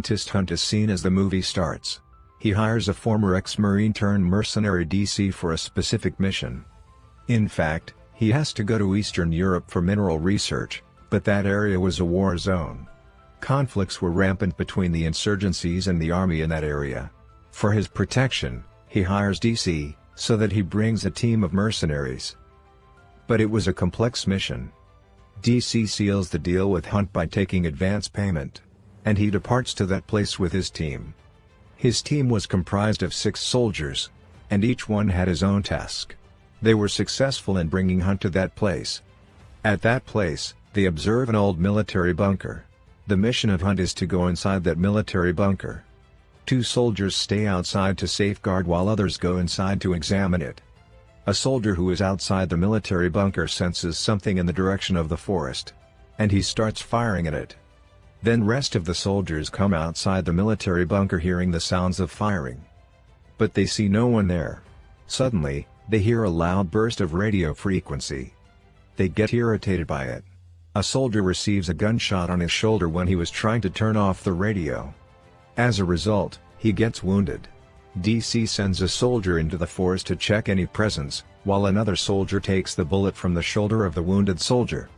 scientist hunt is seen as the movie starts. He hires a former ex-marine turned mercenary DC for a specific mission. In fact, he has to go to Eastern Europe for mineral research, but that area was a war zone. Conflicts were rampant between the insurgencies and the army in that area. For his protection, he hires DC, so that he brings a team of mercenaries. But it was a complex mission. DC seals the deal with Hunt by taking advance payment. And he departs to that place with his team. His team was comprised of six soldiers. And each one had his own task. They were successful in bringing Hunt to that place. At that place, they observe an old military bunker. The mission of Hunt is to go inside that military bunker. Two soldiers stay outside to safeguard while others go inside to examine it. A soldier who is outside the military bunker senses something in the direction of the forest. And he starts firing at it. Then rest of the soldiers come outside the military bunker hearing the sounds of firing. But they see no one there. Suddenly, they hear a loud burst of radio frequency. They get irritated by it. A soldier receives a gunshot on his shoulder when he was trying to turn off the radio. As a result, he gets wounded. DC sends a soldier into the forest to check any presence, while another soldier takes the bullet from the shoulder of the wounded soldier.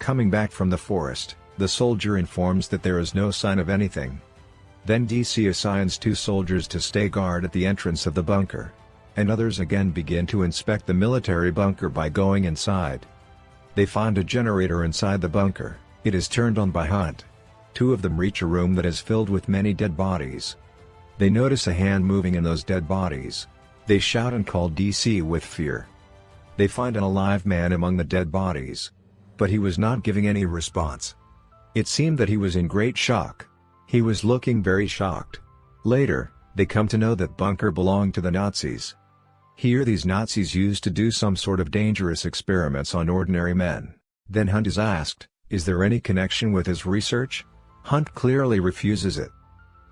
Coming back from the forest, the soldier informs that there is no sign of anything. Then DC assigns two soldiers to stay guard at the entrance of the bunker. And others again begin to inspect the military bunker by going inside. They find a generator inside the bunker, it is turned on by Hunt. Two of them reach a room that is filled with many dead bodies. They notice a hand moving in those dead bodies. They shout and call DC with fear. They find an alive man among the dead bodies. But he was not giving any response. It seemed that he was in great shock. He was looking very shocked. Later, they come to know that bunker belonged to the Nazis. Here these Nazis used to do some sort of dangerous experiments on ordinary men. Then Hunt is asked, is there any connection with his research? Hunt clearly refuses it.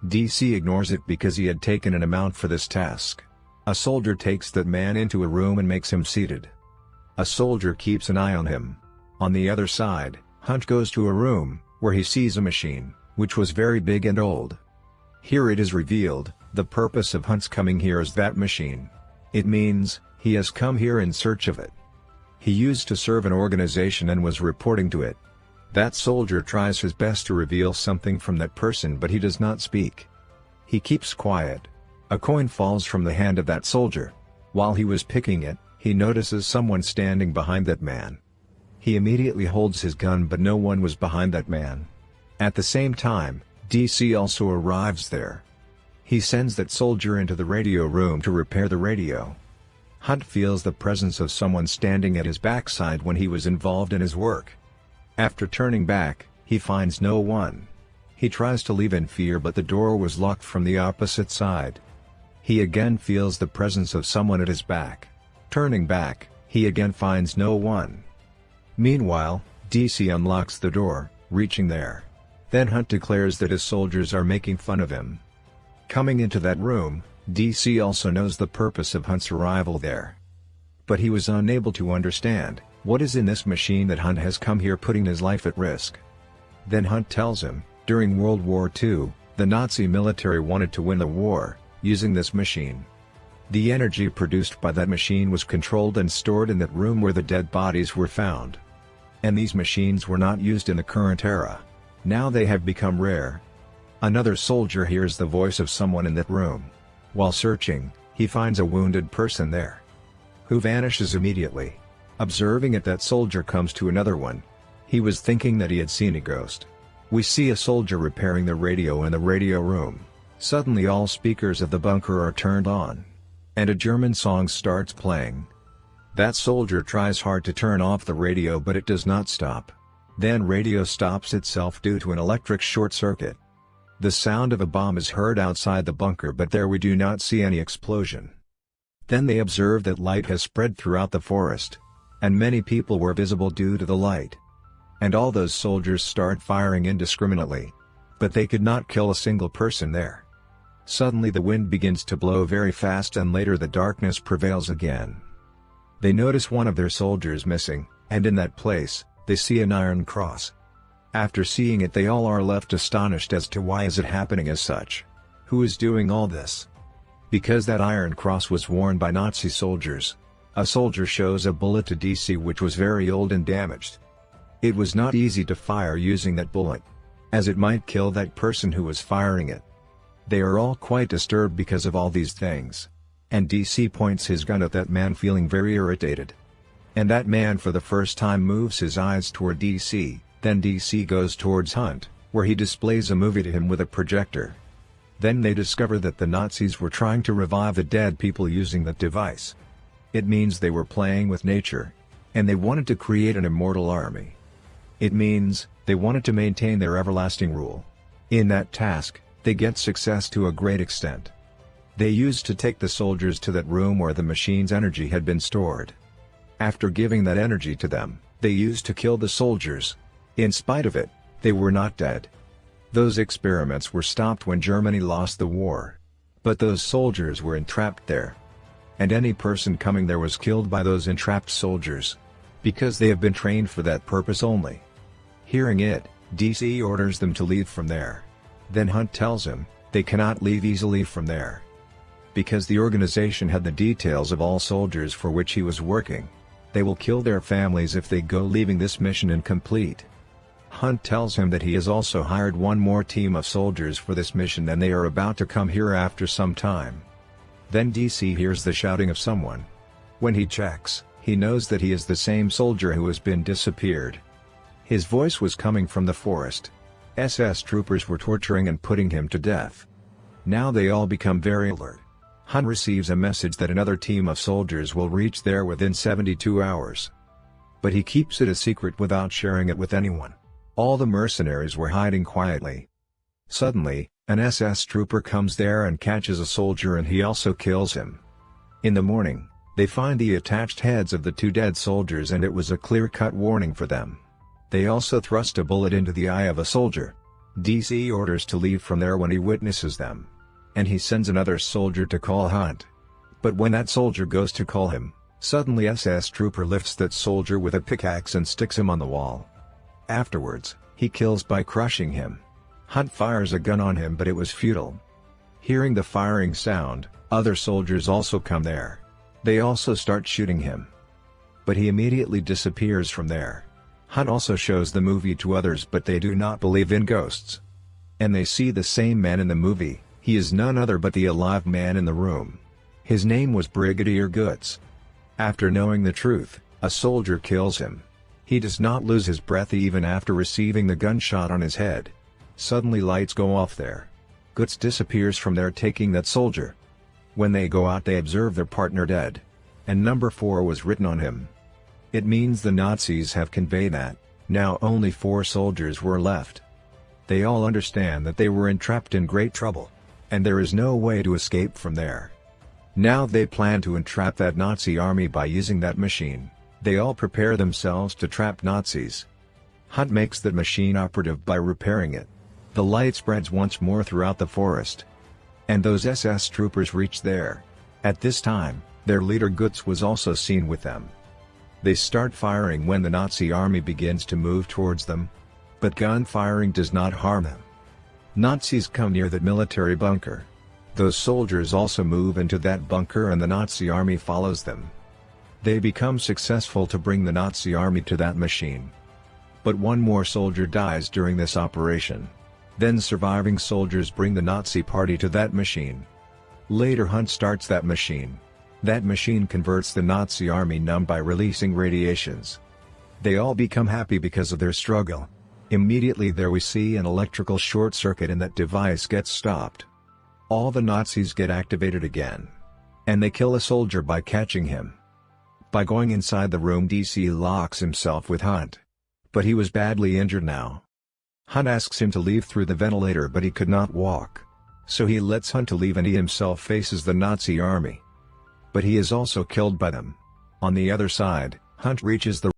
DC ignores it because he had taken an amount for this task. A soldier takes that man into a room and makes him seated. A soldier keeps an eye on him. On the other side, Hunt goes to a room, where he sees a machine, which was very big and old. Here it is revealed, the purpose of Hunt's coming here is that machine. It means, he has come here in search of it. He used to serve an organization and was reporting to it. That soldier tries his best to reveal something from that person but he does not speak. He keeps quiet. A coin falls from the hand of that soldier. While he was picking it, he notices someone standing behind that man. He immediately holds his gun but no one was behind that man. At the same time, DC also arrives there. He sends that soldier into the radio room to repair the radio. Hunt feels the presence of someone standing at his backside when he was involved in his work. After turning back, he finds no one. He tries to leave in fear but the door was locked from the opposite side. He again feels the presence of someone at his back. Turning back, he again finds no one. Meanwhile, DC unlocks the door, reaching there. Then Hunt declares that his soldiers are making fun of him. Coming into that room, DC also knows the purpose of Hunt's arrival there. But he was unable to understand, what is in this machine that Hunt has come here putting his life at risk. Then Hunt tells him, during World War II, the Nazi military wanted to win the war, using this machine. The energy produced by that machine was controlled and stored in that room where the dead bodies were found. And these machines were not used in the current era. Now they have become rare. Another soldier hears the voice of someone in that room. While searching, he finds a wounded person there. Who vanishes immediately. Observing it that soldier comes to another one. He was thinking that he had seen a ghost. We see a soldier repairing the radio in the radio room. Suddenly all speakers of the bunker are turned on. And a German song starts playing. That soldier tries hard to turn off the radio but it does not stop. Then radio stops itself due to an electric short circuit. The sound of a bomb is heard outside the bunker but there we do not see any explosion. Then they observe that light has spread throughout the forest. And many people were visible due to the light. And all those soldiers start firing indiscriminately. But they could not kill a single person there. Suddenly the wind begins to blow very fast and later the darkness prevails again. They notice one of their soldiers missing, and in that place, they see an iron cross. After seeing it they all are left astonished as to why is it happening as such. Who is doing all this? Because that Iron Cross was worn by Nazi soldiers. A soldier shows a bullet to DC which was very old and damaged. It was not easy to fire using that bullet. As it might kill that person who was firing it. They are all quite disturbed because of all these things. And DC points his gun at that man feeling very irritated. And that man for the first time moves his eyes toward DC, then DC goes towards Hunt, where he displays a movie to him with a projector. Then they discover that the Nazis were trying to revive the dead people using that device. It means they were playing with nature. And they wanted to create an immortal army. It means, they wanted to maintain their everlasting rule. In that task, they get success to a great extent. They used to take the soldiers to that room where the machine's energy had been stored. After giving that energy to them, they used to kill the soldiers. In spite of it, they were not dead. Those experiments were stopped when Germany lost the war. But those soldiers were entrapped there. And any person coming there was killed by those entrapped soldiers. Because they have been trained for that purpose only. Hearing it, DC orders them to leave from there. Then Hunt tells him, they cannot leave easily from there. Because the organization had the details of all soldiers for which he was working. They will kill their families if they go leaving this mission incomplete. Hunt tells him that he has also hired one more team of soldiers for this mission and they are about to come here after some time. Then DC hears the shouting of someone. When he checks, he knows that he is the same soldier who has been disappeared. His voice was coming from the forest. SS troopers were torturing and putting him to death. Now they all become very alert. Hunt receives a message that another team of soldiers will reach there within 72 hours. But he keeps it a secret without sharing it with anyone. All the mercenaries were hiding quietly. Suddenly, an SS trooper comes there and catches a soldier and he also kills him. In the morning, they find the attached heads of the two dead soldiers and it was a clear-cut warning for them. They also thrust a bullet into the eye of a soldier. DC orders to leave from there when he witnesses them. And he sends another soldier to call Hunt. But when that soldier goes to call him, suddenly SS trooper lifts that soldier with a pickaxe and sticks him on the wall. Afterwards, he kills by crushing him. Hunt fires a gun on him but it was futile. Hearing the firing sound, other soldiers also come there. They also start shooting him. But he immediately disappears from there. Hunt also shows the movie to others but they do not believe in ghosts. And they see the same man in the movie, he is none other but the alive man in the room. His name was Brigadier Götz. After knowing the truth, a soldier kills him. He does not lose his breath even after receiving the gunshot on his head. Suddenly lights go off there. Götz disappears from there taking that soldier. When they go out they observe their partner dead. And number 4 was written on him. It means the Nazis have conveyed that, now only four soldiers were left. They all understand that they were entrapped in great trouble. And there is no way to escape from there. Now they plan to entrap that Nazi army by using that machine. They all prepare themselves to trap Nazis. Hunt makes that machine operative by repairing it. The light spreads once more throughout the forest. And those SS troopers reach there. At this time, their leader Götz was also seen with them. They start firing when the Nazi army begins to move towards them. But gun firing does not harm them. Nazis come near the military bunker. Those soldiers also move into that bunker and the Nazi army follows them. They become successful to bring the Nazi army to that machine. But one more soldier dies during this operation. Then surviving soldiers bring the Nazi party to that machine. Later Hunt starts that machine. That machine converts the Nazi army numb by releasing radiations. They all become happy because of their struggle. Immediately there we see an electrical short circuit and that device gets stopped. All the Nazis get activated again. And they kill a soldier by catching him. By going inside the room DC locks himself with Hunt. But he was badly injured now. Hunt asks him to leave through the ventilator but he could not walk. So he lets Hunt to leave and he himself faces the Nazi army. But he is also killed by them. On the other side, Hunt reaches the